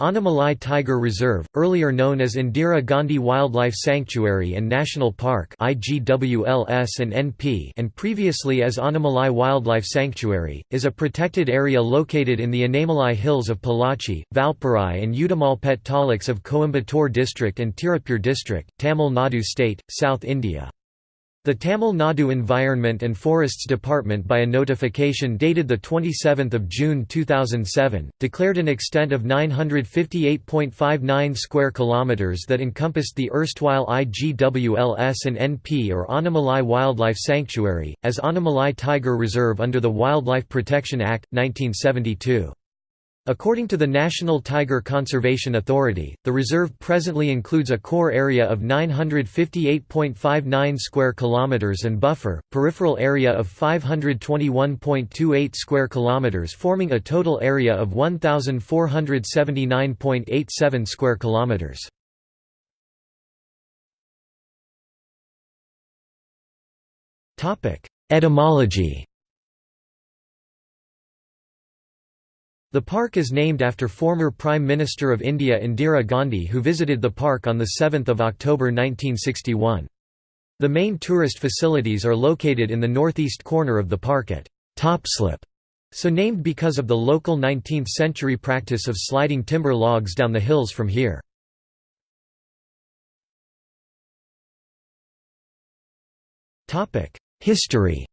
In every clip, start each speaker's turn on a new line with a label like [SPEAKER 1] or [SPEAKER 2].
[SPEAKER 1] Annamalai Tiger Reserve, earlier known as Indira Gandhi Wildlife Sanctuary and National Park IGWLS and, NP and previously as Annamalai Wildlife Sanctuary, is a protected area located in the Anaimalai Hills of Pollachi, Valparai and Udumalpet taluks of Coimbatore district and Tirupur district, Tamil Nadu state, South India. The Tamil Nadu Environment and Forests Department by a notification dated 27 June 2007, declared an extent of 958.59 square kilometres that encompassed the erstwhile IGWLS and NP or Annamalai Wildlife Sanctuary, as Annamalai Tiger Reserve under the Wildlife Protection Act, 1972. According to the National Tiger Conservation Authority, the reserve presently includes a core area of 958.59 square kilometers and buffer peripheral area of 521.28 square kilometers forming a total area of 1479.87 square kilometers. Topic: Etymology The park is named after former Prime Minister of India Indira Gandhi who visited the park on 7 October 1961. The main tourist facilities are located in the northeast corner of the park at Topslip, so named because of the local 19th-century practice of sliding timber logs down the hills from here. History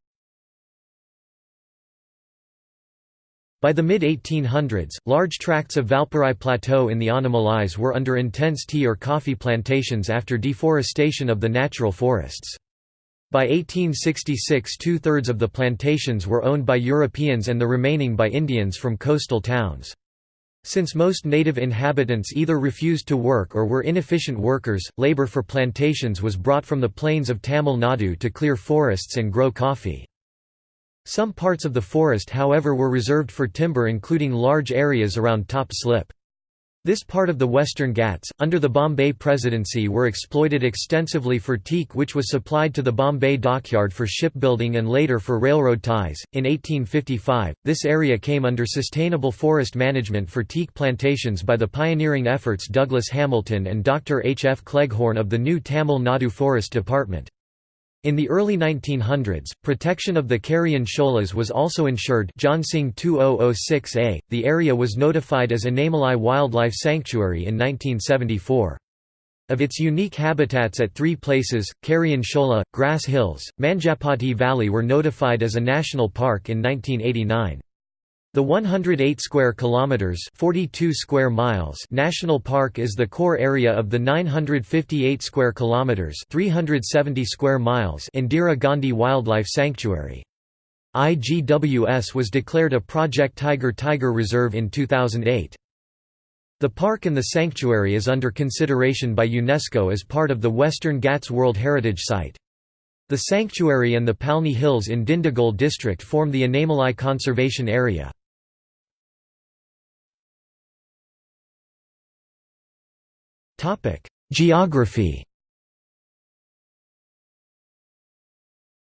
[SPEAKER 1] By the mid-1800s, large tracts of Valparai Plateau in the Annamalais were under intense tea or coffee plantations after deforestation of the natural forests. By 1866 two-thirds of the plantations were owned by Europeans and the remaining by Indians from coastal towns. Since most native inhabitants either refused to work or were inefficient workers, labor for plantations was brought from the plains of Tamil Nadu to clear forests and grow coffee. Some parts of the forest however were reserved for timber including large areas around Top Slip. This part of the Western Ghats, under the Bombay Presidency were exploited extensively for teak which was supplied to the Bombay dockyard for shipbuilding and later for railroad ties. In 1855, this area came under sustainable forest management for teak plantations by the pioneering efforts Douglas Hamilton and Dr. H. F. Cleghorn of the new Tamil Nadu Forest Department. In the early 1900s, protection of the Karian sholas was also ensured Johnsingh 2006A. The area was notified as Anaimalai Wildlife Sanctuary in 1974. Of its unique habitats at three places, Karian Shola, Grass Hills, Manjapati Valley were notified as a national park in 1989. The 108 square kilometers, 42 square miles national park is the core area of the 958 square kilometers, 370 square miles Indira Gandhi Wildlife Sanctuary. IGWS was declared a Project Tiger Tiger Reserve in 2008. The park and the sanctuary is under consideration by UNESCO as part of the Western Ghats World Heritage Site. The sanctuary and the Palni Hills in Dindigul district form the Anaimalai Conservation Area. Geography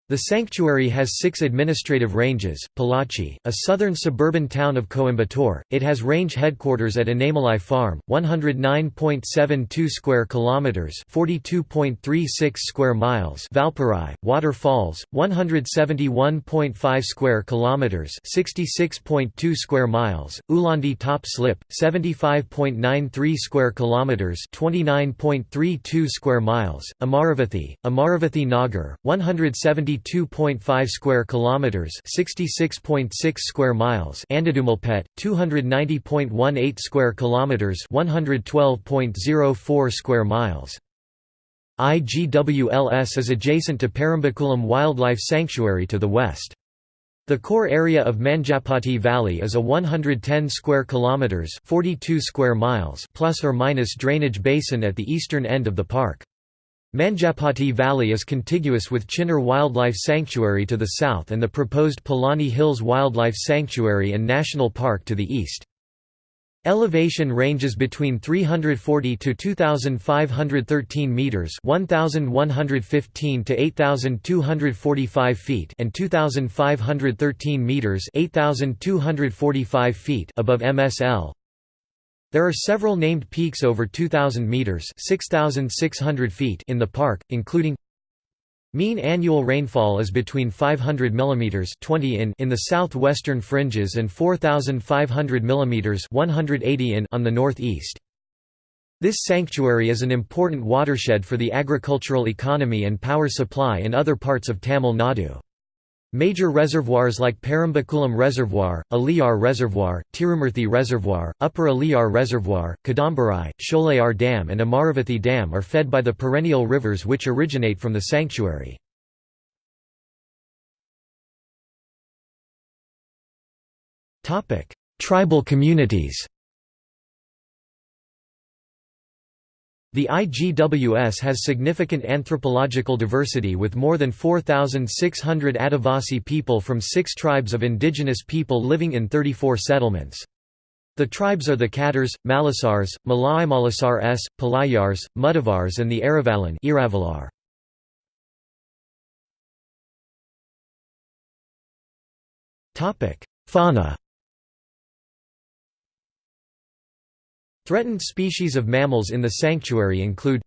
[SPEAKER 1] The sanctuary has six administrative ranges, Pollachi, a southern suburban town of Coimbatore, it has range headquarters at Anaimalai Farm, 109.72 square kilometers, 42.36 square miles; Valparai, Waterfalls, 171.5 square kilometers, 66.2 square miles; Ulandi Top Slip, 75.93 square kilometers, 29.32 square miles; Amaravathi, Amaravathi Nagar, 170 2.5 square kilometers, 66.6 square miles, Andadumalpet, 290.18 square kilometers, 112.04 square miles. IGWLS is adjacent to Parambikulam Wildlife Sanctuary to the west. The core area of Manjapati Valley is a 110 square kilometers, 42 square miles plus or minus drainage basin at the eastern end of the park. Manjapati Valley is contiguous with Chinnar Wildlife Sanctuary to the south and the proposed Palani Hills Wildlife Sanctuary and National Park to the east. Elevation ranges between 340 to 2513 meters, 1115 to 8245 feet, and 2513 meters, 8245 feet above MSL. There are several named peaks over 2,000 metres 6,600 feet in the park, including Mean annual rainfall is between 500 mm 20 in in the southwestern fringes and 4,500 mm 180 in on the northeast. This sanctuary is an important watershed for the agricultural economy and power supply in other parts of Tamil Nadu. Major reservoirs like Parambikulam Reservoir, Aliyar Reservoir, Tirumurthy Reservoir, Upper Aliyar Reservoir, Kadambarai, Sholayar Dam and Amaravathi Dam are fed by the perennial rivers which originate from the sanctuary. Tribal communities The IGWS has significant anthropological diversity with more than 4,600 Adivasi people from six tribes of indigenous people living in 34 settlements. The tribes are the Khattars, Malasars, Malai Malasar S, Palayars, Mudavars and the Aravalan Iravalar. Fauna Threatened species of mammals in the sanctuary include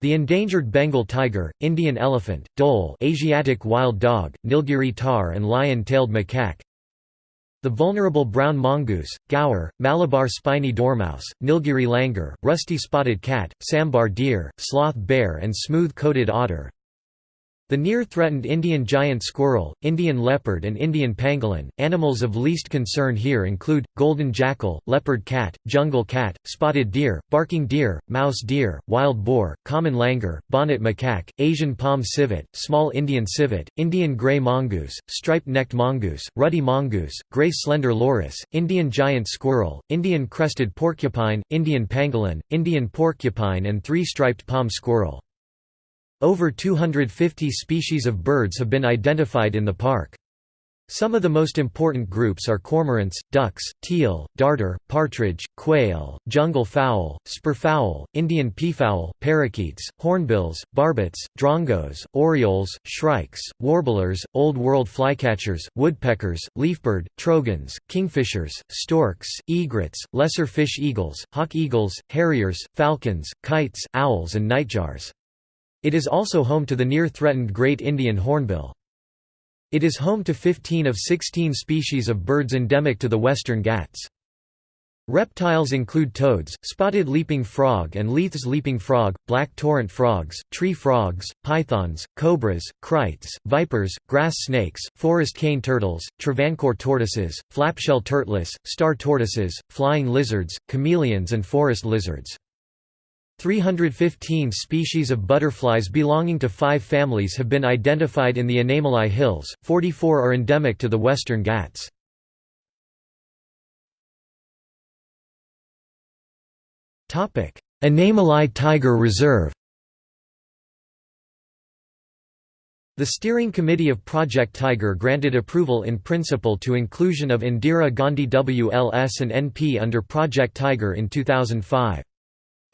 [SPEAKER 1] the endangered Bengal tiger, Indian elephant, dhole Asiatic wild dog, Nilgiri tahr and lion-tailed macaque the vulnerable brown mongoose, gaur, Malabar spiny dormouse, Nilgiri langur, rusty spotted cat, sambar deer, sloth bear and smooth-coated otter the near-threatened Indian giant squirrel, Indian leopard and Indian pangolin. Animals of least concern here include golden jackal, leopard cat, jungle cat, spotted deer, barking deer, mouse deer, wild boar, common langur, bonnet macaque, Asian palm civet, small Indian civet, Indian gray mongoose, striped-necked mongoose, ruddy mongoose, gray slender loris, Indian giant squirrel, Indian crested porcupine, Indian pangolin, Indian porcupine and three-striped palm squirrel. Over 250 species of birds have been identified in the park. Some of the most important groups are cormorants, ducks, teal, darter, partridge, quail, jungle fowl, spurfowl, Indian peafowl, parakeets, hornbills, barbets, drongos, orioles, shrikes, warblers, Old World flycatchers, woodpeckers, leafbird, trogons, kingfishers, storks, egrets, lesser fish eagles, hawk eagles, harriers, falcons, kites, owls and nightjars. It is also home to the near-threatened great Indian hornbill. It is home to 15 of 16 species of birds endemic to the Western Ghats. Reptiles include toads, spotted leaping frog and Leith's leaping frog, black torrent frogs, tree frogs, pythons, cobras, kraits, vipers, grass snakes, forest cane turtles, Travancore tortoises, flapshell turtles, star tortoises, flying lizards, chameleons and forest lizards. 315 species of butterflies belonging to five families have been identified in the Anamalai Hills, 44 are endemic to the Western Ghats. Anamalai Tiger Reserve The steering committee of Project Tiger granted approval in principle to inclusion of Indira Gandhi WLS and NP under Project Tiger in 2005.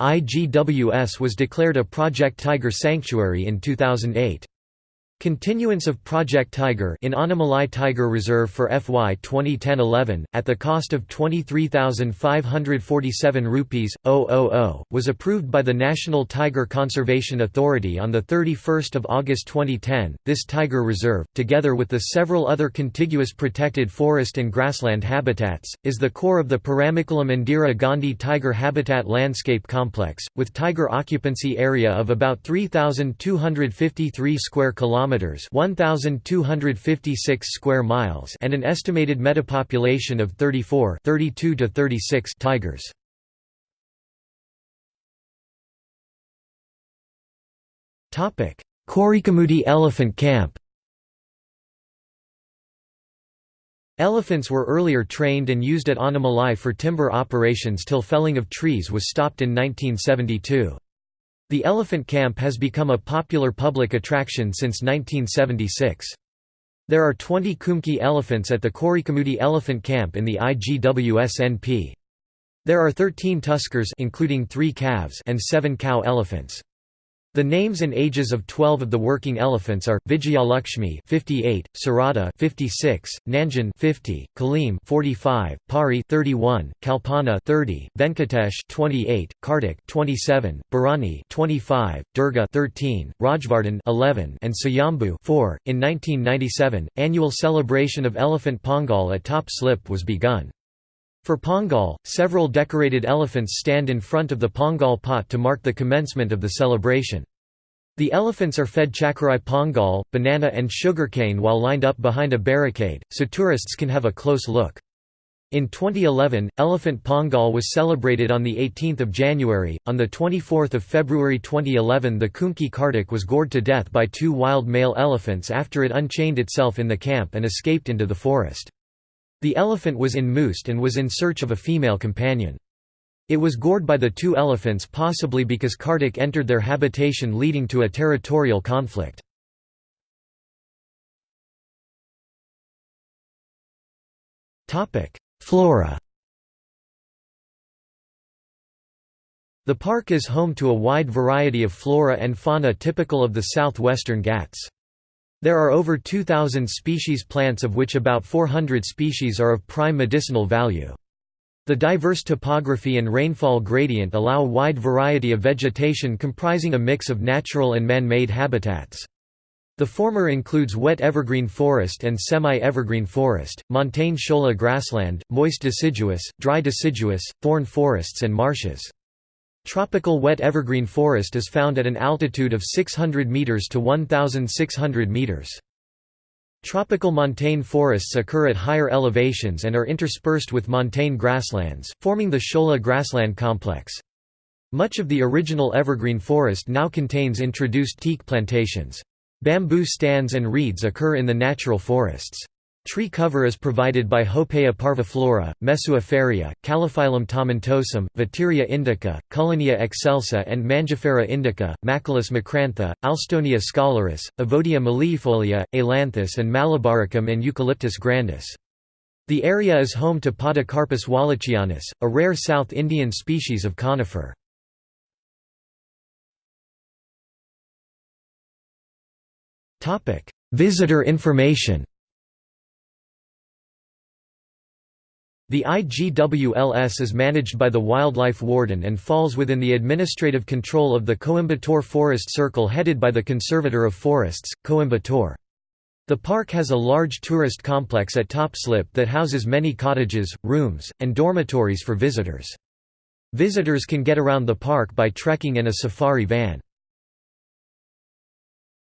[SPEAKER 1] IGWS was declared a Project Tiger sanctuary in 2008. Continuance of Project Tiger in Anamalai Tiger Reserve for FY 2010-11 at the cost of 23,547 rupees 000 was approved by the National Tiger Conservation Authority on the 31st of August 2010. This tiger reserve, together with the several other contiguous protected forest and grassland habitats, is the core of the Parambikulam Indira Gandhi Tiger Habitat Landscape Complex, with tiger occupancy area of about 3,253 square kilometers kilometers, 1256 square miles, and an estimated metapopulation of 34, 32 to 36 tigers. Topic: Korikamudi Elephant Camp. Elephants were earlier trained and used at Anamalai for timber operations till felling of trees was stopped in 1972. The elephant camp has become a popular public attraction since 1976. There are 20 Kumki elephants at the Korikamudi Elephant Camp in the IGWSNP. There are 13 tuskers including 3 calves and 7 cow elephants. The names and ages of 12 of the working elephants are Vijayalakshmi 58, Sarada 56, Nanjan 50, Kaleem 45, Pari 31, Kalpana 30, Venkatesh 28, Kartik 27, Bharani 25, Durga 13, Rajvardhan 11, and Sayambhu 4. In 1997, annual celebration of Elephant Pongal at Top Slip was begun. For Pongal, several decorated elephants stand in front of the Pongal pot to mark the commencement of the celebration. The elephants are fed chakarai pongal, banana and sugarcane while lined up behind a barricade, so tourists can have a close look. In 2011, Elephant Pongal was celebrated on 18 January. On 24 February 2011 the Kumki Kartik was gored to death by two wild male elephants after it unchained itself in the camp and escaped into the forest. The elephant was in musth and was in search of a female companion. It was gored by the two elephants possibly because Kartik entered their habitation leading to a territorial conflict. Flora The park is home to a wide variety of flora and fauna typical of the southwestern Ghats. There are over 2,000 species plants of which about 400 species are of prime medicinal value. The diverse topography and rainfall gradient allow a wide variety of vegetation comprising a mix of natural and man-made habitats. The former includes wet evergreen forest and semi-evergreen forest, montane shola grassland, moist deciduous, dry deciduous, thorn forests and marshes. Tropical wet evergreen forest is found at an altitude of 600 meters to 1600 meters. Tropical montane forests occur at higher elevations and are interspersed with montane grasslands, forming the Shola grassland complex. Much of the original evergreen forest now contains introduced teak plantations. Bamboo stands and reeds occur in the natural forests. Tree cover is provided by Hopea parviflora, Mesua ferrea, Calophyllum tomentosum, Vateria indica, Cullenia excelsa and Mangifera indica, Machilus macrantha, Alstonia scholaris, Evodia melliifolia, Ailanthus and Malabaricum and Eucalyptus grandis. The area is home to Podocarpus wallachianus, a rare South Indian species of conifer. Visitor information The IGWLS is managed by the Wildlife Warden and falls within the administrative control of the Coimbatore Forest Circle headed by the Conservator of Forests, Coimbatore. The park has a large tourist complex at Top Slip that houses many cottages, rooms, and dormitories for visitors. Visitors can get around the park by trekking in a safari van.